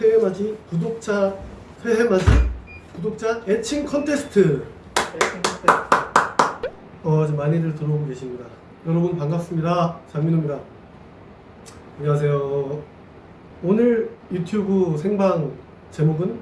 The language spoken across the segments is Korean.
새해 맞이 구독자 새해 맞이 구독자 애칭 컨테스트 어, 지금 많이들 들어오고 계십니다. 여러분 반갑습니다. 장민호입니다. 안녕하세요. 오늘 유튜브 생방 제목은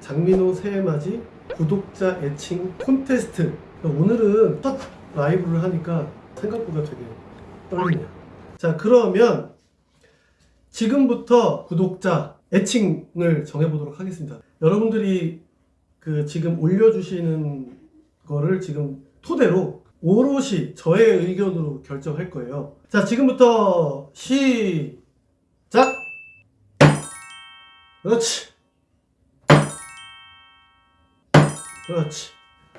장민호 새해 맞이 구독자 애칭 콘테스트. 오늘은 첫 라이브를 하니까 생각보다 되게 떨리네요. 자, 그러면 지금부터 구독자 애칭을 정해보도록 하겠습니다. 여러분들이 그 지금 올려주시는 거를 지금 토대로 오롯이 저의 의견으로 결정할 거예요. 자, 지금부터 시작! 그렇지. 그렇지.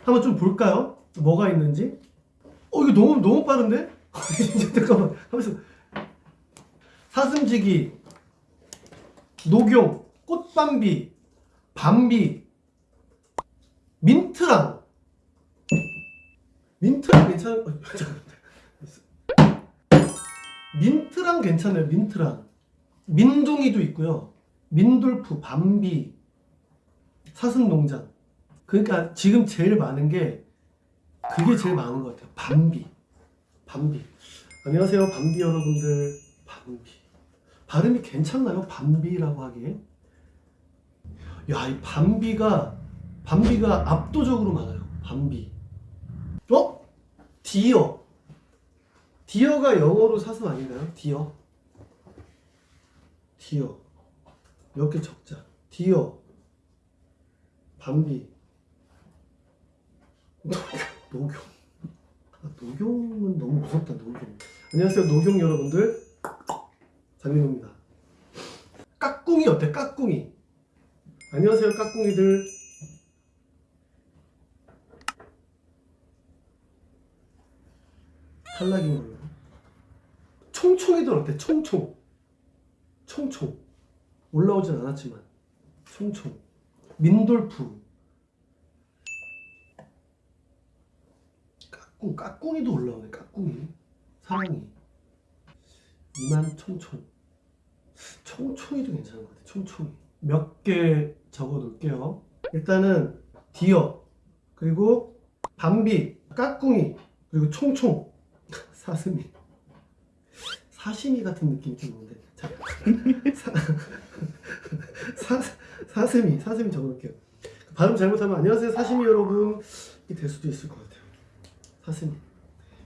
한번 좀 볼까요? 뭐가 있는지? 어, 이거 너무, 너무 빠른데? 잠깐만. 하면서. 사슴지기, 녹용, 꽃밤비, 밤비, 민트랑. 민트랑 괜찮은, 어. 민트랑 괜찮아요, 민트랑. 민둥이도 있고요. 민돌프, 밤비, 사슴농장. 그러니까 지금 제일 많은 게 그게 제일 많은 것 같아요. 밤비. 밤비. 안녕하세요, 밤비 여러분들. 밤비. 발음이 괜찮나요? 밤비라고 하기에? 야, 이 밤비가, 밤비가 압도적으로 많아요. 밤비. 어? deer. deer가 영어로 사슴 아닌가요? 디어. 디어. 몇 개 적자. 디어. 밤비. 노경. 아, 노경은 너무 무섭다, 노경. 안녕하세요, 노경 여러분들. 장민호입니다. 까꿍이 어때? 까꿍이. 안녕하세요, 까꿍이들. 탈락인 걸로. 총총이들 어때? 총총. 총총. 올라오진 않았지만. 총총. 민돌프. 까꿍, 까꿍이도 올라오네, 까꿍이. 사랑이. 이만 총총. 총총이도 괜찮은 것 같아요. 총총이. 몇 개 적어 놓을게요. 일단은 디어, 그리고 밤비, 까꿍이, 그리고 총총, 사슴이. 사시미 같은 느낌이 좀 있는데. 자, 사, 사, 사슴이, 사슴이 적어 놓을게요. 발음 잘못하면 안녕하세요, 사시미 여러분. 이게 될 수도 있을 것 같아요. 사슴이.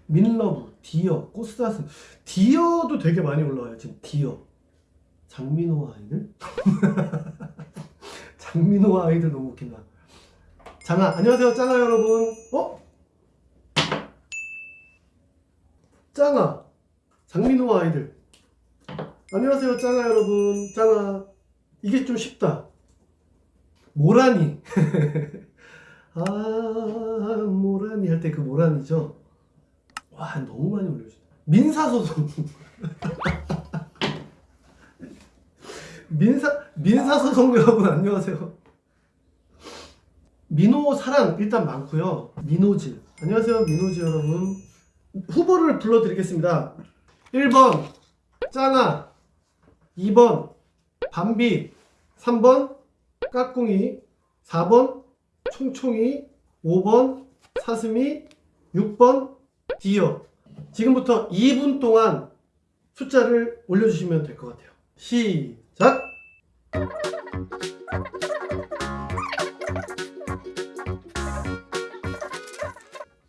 민러브, deer, 꽃사슴. deer도 되게 많이 올라와요. 지금 deer. 장민호 아이들? 장민호 아이들 너무 웃긴다. 장아, 안녕하세요, 짱아 여러분. 어? 짱아, 장민호 아이들. 안녕하세요, 짱아 여러분. 짱아. 이게 좀 쉽다. 모라니. 아, 모라니 할때 그 모라니죠. 와, 너무 많이 올려주다. 민사소송. 민사 민사소송 여러분 안녕하세요. 민호 사랑 일단 많고요. 민호질 안녕하세요 민호질 여러분. 후보를 불러드리겠습니다. 1번 짱아 2번 밤비 3번 까꿍이 4번 총총이 5번 사슴이 6번 디어 지금부터 2분 동안 숫자를 올려주시면 될 것 같아요. 시작!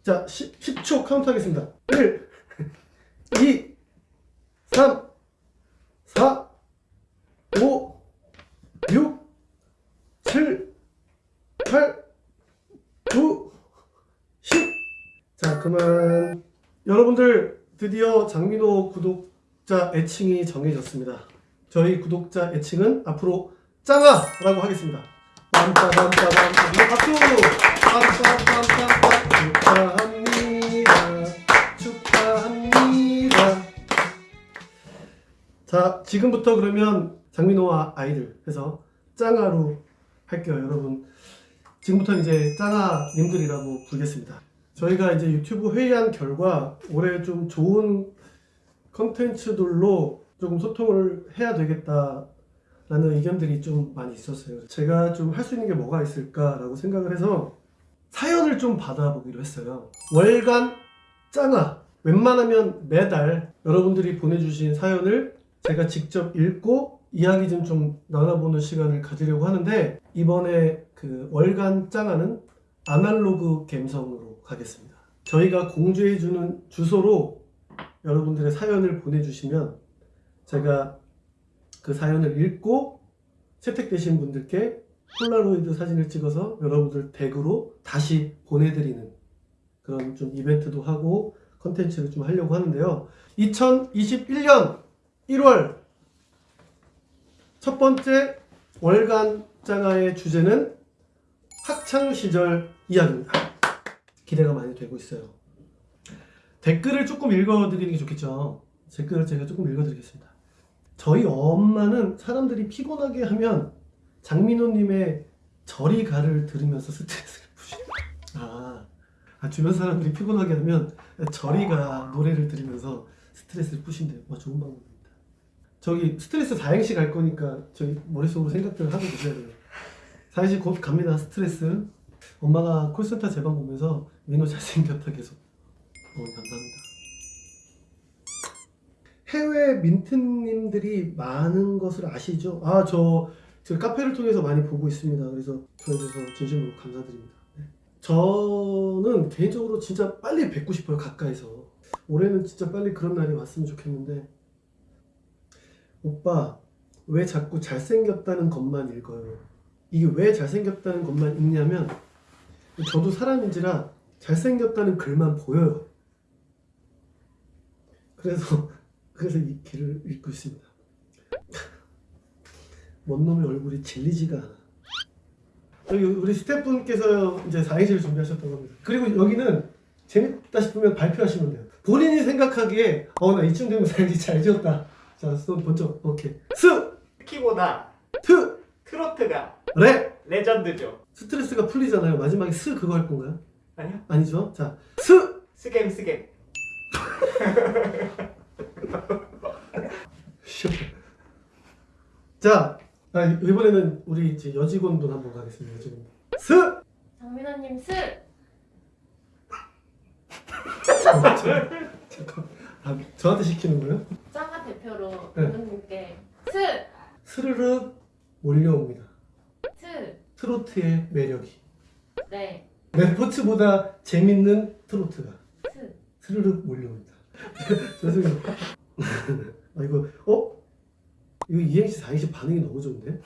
자, 10, 10 초 카운트 하겠습니다. 1, 2, 3, 4, 5, 6, 7, 8, 9, 10. 자, 그만. 여러분들 드디어 장민호 구독자 애칭이 정해졌습니다. 저희 구독자 애칭은 앞으로 짱아라고 하겠습니다. 빰빠밤빠밤 박수! 축하합니다. 축하합니다. 자 지금부터 그러면 장민호와 아이들 해서 짱아로 할게요 여러분. 지금부터 이제 짱아님들이라고 부르겠습니다. 저희가 이제 유튜브 회의한 결과 올해 좀 좋은 컨텐츠들로 조금 소통을 해야 되겠다 라는 의견들이 좀 많이 있었어요. 제가 좀 할 수 있는 게 뭐가 있을까 라고 생각을 해서 사연을 좀 받아보기로 했어요. 월간 짱아 웬만하면 매달 여러분들이 보내주신 사연을 제가 직접 읽고 이야기 좀 좀 나눠보는 시간을 가지려고 하는데 이번에 그 월간 짱아는 아날로그 갬성으로 가겠습니다. 저희가 공지해주는 주소로 여러분들의 사연을 보내주시면 제가 그 사연을 읽고 채택되신 분들께 폴라로이드 사진을 찍어서 여러분들 댁으로 다시 보내드리는 그런 좀 이벤트도 하고 컨텐츠를 좀 하려고 하는데요. 2021년 1월 첫 번째 월간 장화의 주제는 학창 시절 이야기입니다. 기대가 많이 되고 있어요. 댓글을 조금 읽어드리는 게 좋겠죠. 댓글을 제가 조금 읽어드리겠습니다. 저희 엄마는 사람들이 피곤하게 하면 장민호님의 저리 가를 들으면서 스트레스를 푸시고 아, 아, 주변 사람들이 피곤하게 하면 저리 가 노래를 들으면서 스트레스를 푸신대요. 와 좋은 방법입니다. 저기 스트레스 사행시 갈 거니까 저희 머릿속으로 생각들을 하고 계셔야 돼요. 사행시 곧 갑니다. 스트레스. 엄마가 콜센터 제방 보면서 민호 잘생겼다 계속. 어 감사합니다. 해외 민트님들이 많은 것을 아시죠? 아, 저, 저 카페를 통해서 많이 보고 있습니다. 그래서 대해서 진심으로 감사드립니다. 네. 저는 개인적으로 진짜 빨리 뵙고 싶어요, 가까이서. 올해는 진짜 빨리 그런 날이 왔으면 좋겠는데, 오빠, 왜 자꾸 잘생겼다는 것만 읽어요? 이게 왜 잘생겼다는 것만 읽냐면, 저도 사람인지라 잘생겼다는 글만 보여요. 그래서 그래서 이 길을 읽고 있습니다. 뭔 놈의 얼굴이 질리지가 않아. 여기 우리 스태프분께서 이제 4행시를 준비하셨던 겁니다. 그리고 여기는 재밌다 싶으면 발표하시면 돼요. 본인이 생각하기에 어 나 이쯤 되면 4행시 잘 지었다. 자, 손 번쩍. 오케이. 스! 키보다 트! 트로트가 레! 레전드죠. 스트레스가 풀리잖아요. 마지막에 스 그거 할 건가요? 아니요? 아니죠? 자, 스! 스겜 스겜. 자, 아, 이번에는 우리 이제 여직원분 한번 가겠습니다. 여직원. 스! 장민호님 스! 잠깐. 아, 저한테 시키는 거예요? 짱가 대표로 네. 감독님께 스! 스르륵 몰려옵니다. 스! 트로트의 매력이. 네 레포츠보다 재밌는 트로트가 스! 스르륵 몰려옵니다. 죄송해요. 아, 이거, 어? 이거 이행시, 4행시 반응이 너무 좋은데?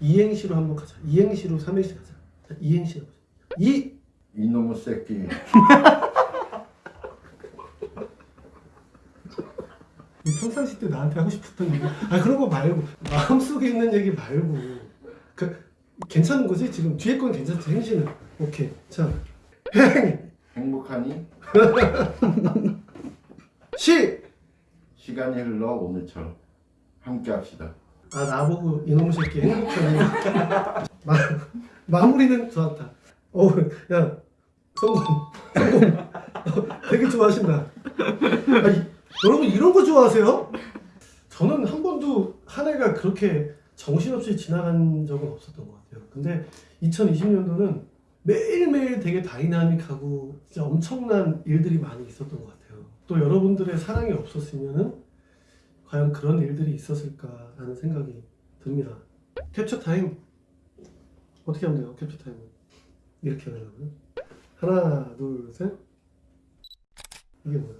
이행시로 한번 가자. 이행시로 3행시 가자. 자, 이행시 가보자. 이! 이놈의 새끼 이 평상시 때 나한테 하고 싶었던 얘기 아 그런 거 말고 마음속에 있는 얘기 말고 그 괜찮은 거지 지금 뒤에 건 괜찮지 행시는 오케이 자 행 행복하니 시! 시간이 흘러 오늘처럼 함께 합시다. 아 나보고 이놈의 새끼. 마, 마무리는 좋았다. 어야 성공. 되게 좋아하신다. 아, 이, 여러분 이런 거 좋아하세요? 저는 한 번도 한 해가 그렇게 정신없이 지나간 적은 없었던 것 같아요. 근데 2020년도는 매일매일 되게 다이나믹하고 진짜 엄청난 일들이 많이 있었던 것 같아요. 또 여러분들의 사랑이 없었으면은 과연 그런 일들이 있었을까라는 생각이 듭니다. 캡처 타임 어떻게 하면 돼요? 캡처 타임은 이렇게 하려고요? 하나, 둘, 셋. 이게 뭐야?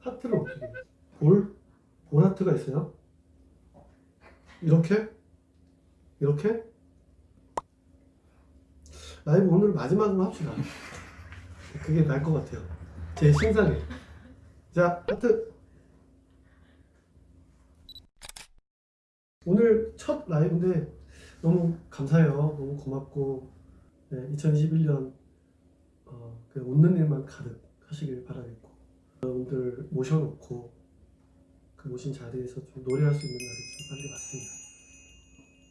하트를 어떻게? 볼? 볼 하트가 있어요? 이렇게? 이렇게? 라이브 오늘 마지막으로 합시다. 그게 나을 것 같아요. 제 신상에. 자, 하트. 오늘 첫 라이브인데 너무 감사해요. 너무 고맙고 네, 2021년 어, 그 웃는 일만 가득 하시길 바라겠고 여러분들 모셔놓고 그 모신 자리에서 좀 노래할 수 있는 날이 좀 빨리 왔으면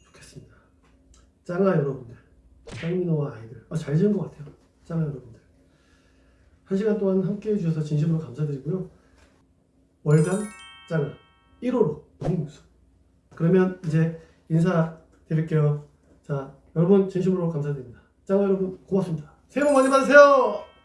좋겠습니다. 짱아 여러분들, 짱민호와 아이들 아, 잘 지은 것 같아요. 짱아 여러분들 한 시간 동안 함께 해주셔서 진심으로 감사드리고요. 월간 짱아 1호로 너무 무수 그러면 이제 인사 드릴게요. 자, 여러분 진심으로 감사드립니다. 짱 여러분 고맙습니다. 새해 복 많이 받으세요.